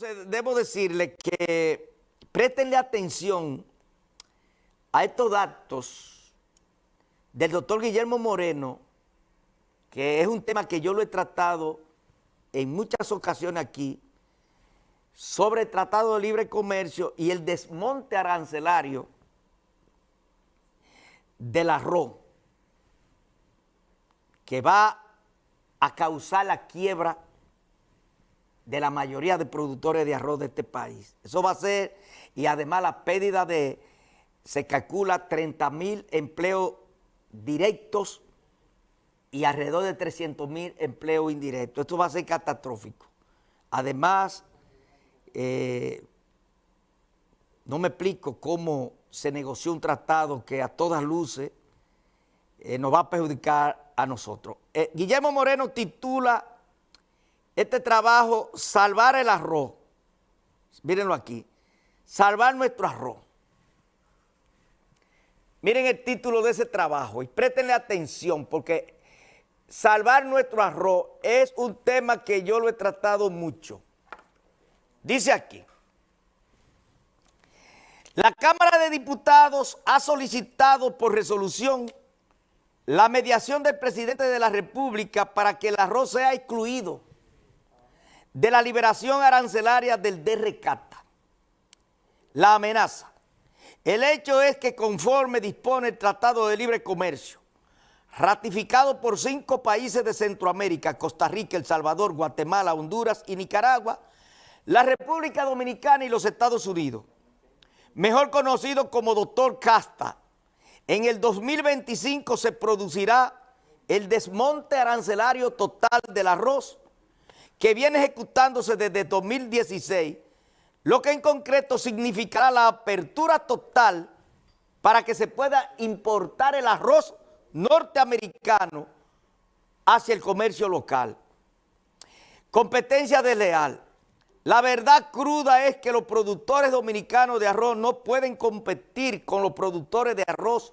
Entonces, debo decirle que préstenle atención a estos datos del doctor Guillermo Moreno, que es un tema que yo lo he tratado en muchas ocasiones aquí, sobre el Tratado de Libre Comercio y el desmonte arancelario del arroz, que va a causar la quiebra de la mayoría de productores de arroz de este país. Eso va a ser, y además la pérdida de, se calcula 30 mil empleos directos y alrededor de 300 mil empleos indirectos. Esto va a ser catastrófico. Además, eh, no me explico cómo se negoció un tratado que a todas luces eh, nos va a perjudicar a nosotros. Eh, Guillermo Moreno titula este trabajo, salvar el arroz. Mírenlo aquí. Salvar nuestro arroz. Miren el título de ese trabajo y préstenle atención porque salvar nuestro arroz es un tema que yo lo he tratado mucho. Dice aquí, la Cámara de Diputados ha solicitado por resolución la mediación del presidente de la República para que el arroz sea excluido de la liberación arancelaria del DRCATA. La amenaza. El hecho es que conforme dispone el Tratado de Libre Comercio, ratificado por cinco países de Centroamérica, Costa Rica, El Salvador, Guatemala, Honduras y Nicaragua, la República Dominicana y los Estados Unidos, mejor conocido como Doctor Casta, en el 2025 se producirá el desmonte arancelario total del arroz que viene ejecutándose desde 2016, lo que en concreto significará la apertura total para que se pueda importar el arroz norteamericano hacia el comercio local. Competencia desleal. La verdad cruda es que los productores dominicanos de arroz no pueden competir con los productores de arroz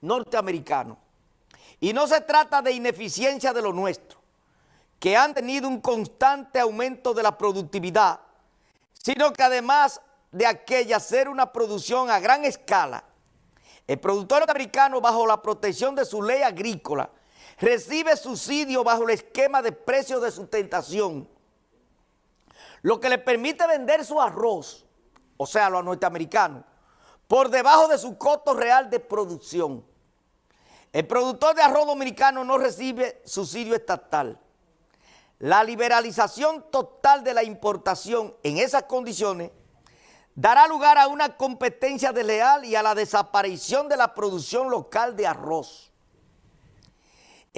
norteamericanos. Y no se trata de ineficiencia de lo nuestro que han tenido un constante aumento de la productividad, sino que además de aquella ser una producción a gran escala, el productor americano bajo la protección de su ley agrícola recibe subsidio bajo el esquema de precios de sustentación, lo que le permite vender su arroz, o sea, a los norteamericanos, por debajo de su costo real de producción. El productor de arroz dominicano no recibe subsidio estatal. La liberalización total de la importación en esas condiciones dará lugar a una competencia desleal y a la desaparición de la producción local de arroz.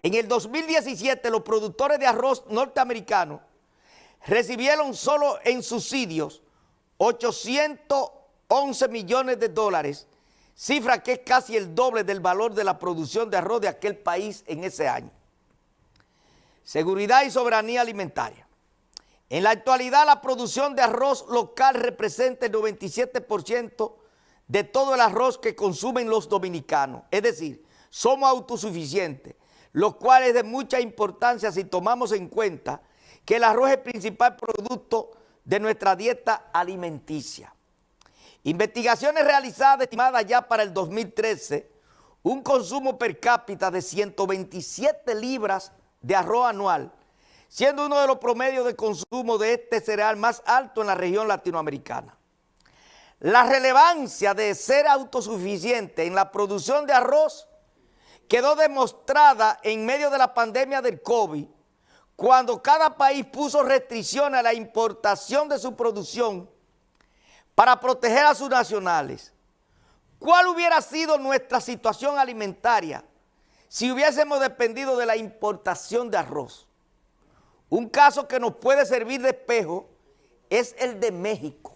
En el 2017 los productores de arroz norteamericanos recibieron solo en subsidios 811 millones de dólares, cifra que es casi el doble del valor de la producción de arroz de aquel país en ese año. Seguridad y soberanía alimentaria. En la actualidad la producción de arroz local representa el 97% de todo el arroz que consumen los dominicanos. Es decir, somos autosuficientes, lo cual es de mucha importancia si tomamos en cuenta que el arroz es el principal producto de nuestra dieta alimenticia. Investigaciones realizadas estimadas ya para el 2013, un consumo per cápita de 127 libras de arroz anual, siendo uno de los promedios de consumo de este cereal más alto en la región latinoamericana. La relevancia de ser autosuficiente en la producción de arroz quedó demostrada en medio de la pandemia del COVID, cuando cada país puso restricciones a la importación de su producción para proteger a sus nacionales. ¿Cuál hubiera sido nuestra situación alimentaria si hubiésemos dependido de la importación de arroz. Un caso que nos puede servir de espejo es el de México.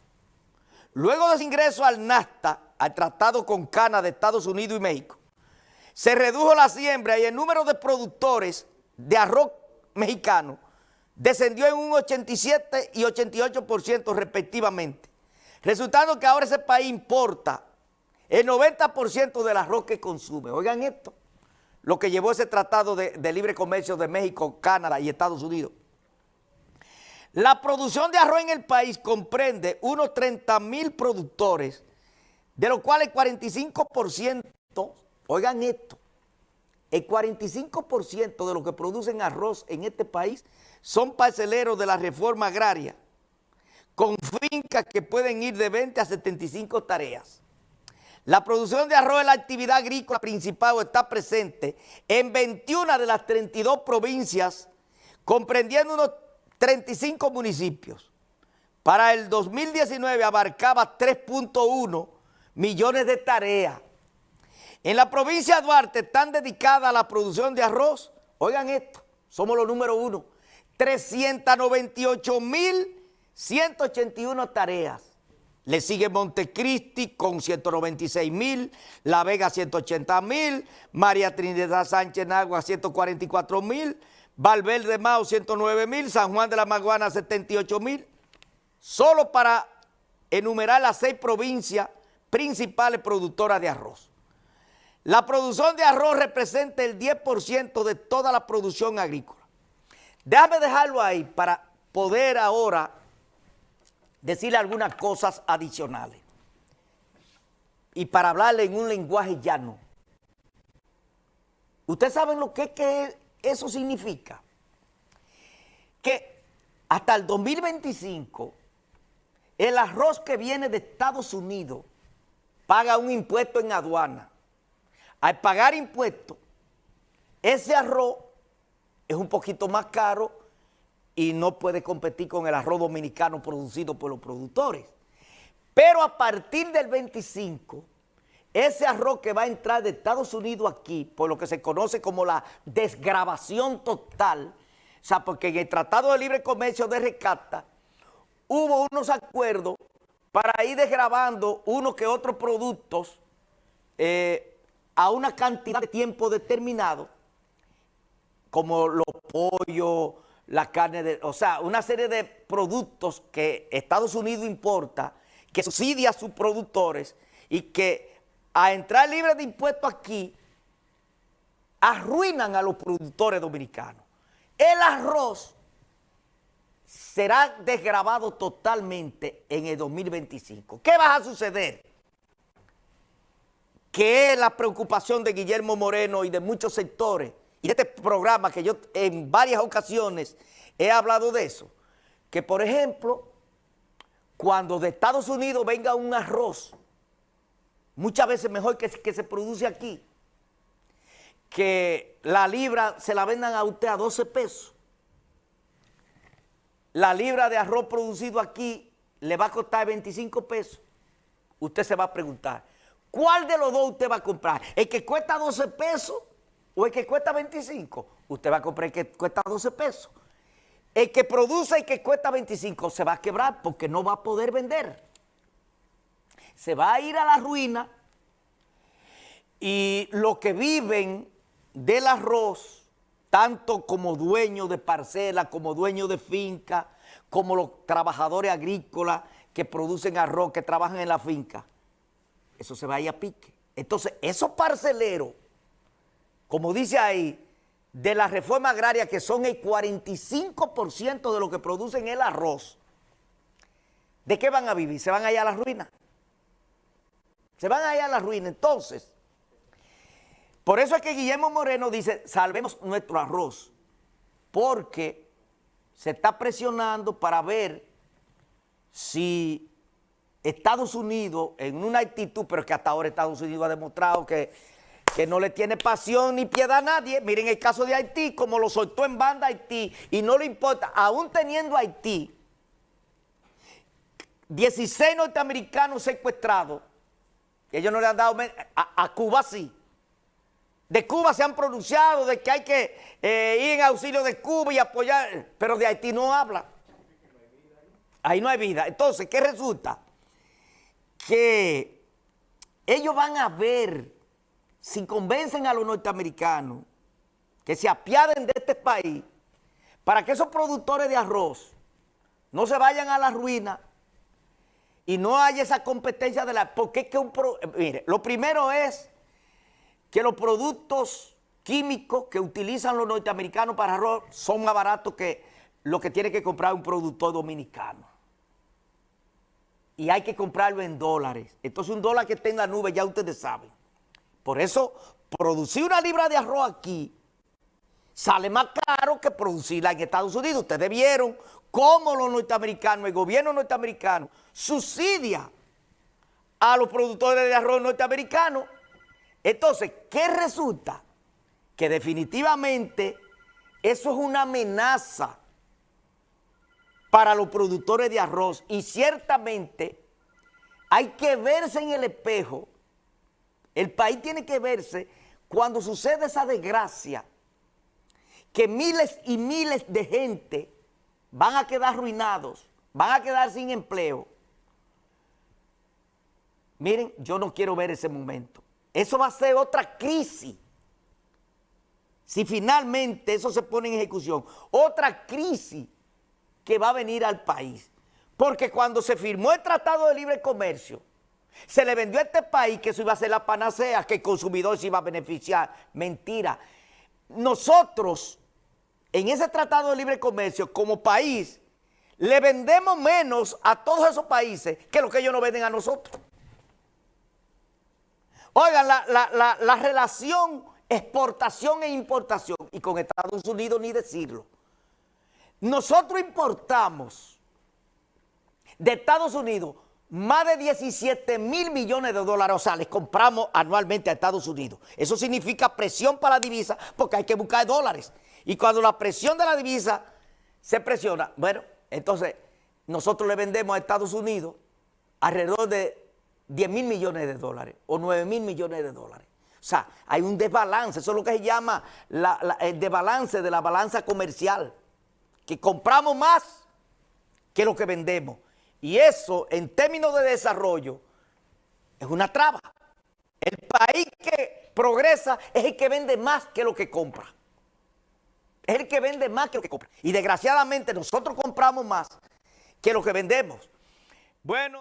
Luego de su ingreso al NAFTA, al Tratado con Cana de Estados Unidos y México, se redujo la siembra y el número de productores de arroz mexicano descendió en un 87 y 88% respectivamente, resultando que ahora ese país importa el 90% del arroz que consume. Oigan esto lo que llevó ese tratado de, libre comercio de México, Canadá y Estados Unidos. La producción de arroz en el país comprende unos 30 mil productores, de los cuales el 45%, oigan esto, el 45% de los que producen arroz en este país son parceleros de la reforma agraria, con fincas que pueden ir de 20 a 75 tareas. La producción de arroz es la actividad agrícola principal está presente en 21 de las 32 provincias, comprendiendo unos 35 municipios. Para el 2019 abarcaba 3.1 millones de tareas. En la provincia de Duarte están dedicadas a la producción de arroz, oigan esto, somos los número uno, 398.181 tareas. Le sigue Montecristi con 196 mil, La Vega 180 mil, María Trinidad Sánchez Nagua 144 mil, Valverde Mao 109 mil, San Juan de la Maguana 78 mil. Solo para enumerar las seis provincias principales productoras de arroz. La producción de arroz representa el 10% de toda la producción agrícola. Déjame dejarlo ahí para poder ahora decirle algunas cosas adicionales y para hablarle en un lenguaje llano. ¿Ustedes saben lo que, que eso significa? Que hasta el 2025 el arroz que viene de Estados Unidos paga un impuesto en aduana. Al pagar impuestos, ese arroz es un poquito más caro y no puede competir con el arroz dominicano producido por los productores. Pero a partir del 25, ese arroz que va a entrar de Estados Unidos aquí, por lo que se conoce como la desgrabación total, o sea, porque en el Tratado de Libre Comercio de Rescata hubo unos acuerdos para ir desgrabando unos que otros productos eh, a una cantidad de tiempo determinado, como los pollos, la carne de, o sea, una serie de productos que Estados Unidos importa, que subsidia a sus productores y que a entrar libre de impuestos aquí, arruinan a los productores dominicanos. El arroz será desgrabado totalmente en el 2025. ¿Qué va a suceder? Que es la preocupación de Guillermo Moreno y de muchos sectores, y este programa que yo en varias ocasiones he hablado de eso, que por ejemplo, cuando de Estados Unidos venga un arroz, muchas veces mejor que, que se produce aquí, que la libra se la vendan a usted a 12 pesos, la libra de arroz producido aquí le va a costar 25 pesos, usted se va a preguntar, ¿cuál de los dos usted va a comprar? ¿El que cuesta 12 pesos o el que cuesta 25, usted va a comprar el que cuesta 12 pesos. El que produce y que cuesta 25 se va a quebrar porque no va a poder vender. Se va a ir a la ruina y los que viven del arroz, tanto como dueños de parcela, como dueños de finca, como los trabajadores agrícolas que producen arroz, que trabajan en la finca, eso se va a ir a pique. Entonces, esos parceleros como dice ahí, de la reforma agraria, que son el 45% de lo que producen el arroz, ¿de qué van a vivir? ¿Se van allá a la ruina? Se van allá a la ruina. Entonces, por eso es que Guillermo Moreno dice, salvemos nuestro arroz, porque se está presionando para ver si Estados Unidos, en una actitud, pero que hasta ahora Estados Unidos ha demostrado que que no le tiene pasión ni piedad a nadie. Miren el caso de Haití, como lo soltó en banda Haití, y no le importa, aún teniendo Haití, 16 norteamericanos secuestrados, ellos no le han dado, a, Cuba sí. De Cuba se han pronunciado de que hay que eh, ir en auxilio de Cuba y apoyar, pero de Haití no habla. Ahí no hay vida. Entonces, ¿qué resulta? Que ellos van a ver si convencen a los norteamericanos que se apiaden de este país para que esos productores de arroz no se vayan a la ruina y no haya esa competencia de la... Porque es que un... mire, lo primero es que los productos químicos que utilizan los norteamericanos para arroz son más baratos que lo que tiene que comprar un productor dominicano. Y hay que comprarlo en dólares. Entonces un dólar que esté en la nube, ya ustedes saben. Por eso, producir una libra de arroz aquí sale más caro que producirla en Estados Unidos. Ustedes vieron cómo los norteamericanos, el gobierno norteamericano, subsidia a los productores de arroz norteamericanos. Entonces, ¿qué resulta? Que definitivamente eso es una amenaza para los productores de arroz y ciertamente hay que verse en el espejo, el país tiene que verse cuando sucede esa desgracia, que miles y miles de gente van a quedar arruinados, van a quedar sin empleo. Miren, yo no quiero ver ese momento. Eso va a ser otra crisis. Si finalmente eso se pone en ejecución, otra crisis que va a venir al país. Porque cuando se firmó el Tratado de Libre Comercio, se le vendió a este país que eso iba a ser la panacea, que el consumidor se iba a beneficiar. Mentira. Nosotros, en ese Tratado de Libre Comercio, como país, le vendemos menos a todos esos países que lo que ellos nos venden a nosotros. Oigan, la, la relación exportación e importación, y con Estados Unidos ni decirlo, nosotros importamos de Estados Unidos más de 17 mil millones de dólares, o sea, les compramos anualmente a Estados Unidos. Eso significa presión para la divisa porque hay que buscar dólares. Y cuando la presión de la divisa se presiona, bueno, entonces nosotros le vendemos a Estados Unidos alrededor de 10 mil millones de dólares o 9 mil millones de dólares. O sea, hay un desbalance, eso es lo que se llama el desbalance de la balanza comercial que compramos más que lo que vendemos. Y eso, en términos de desarrollo, es una traba. El país que progresa es el que vende más que lo que compra. Es el que vende más que lo que compra. Y desgraciadamente nosotros compramos más que lo que vendemos. Bueno.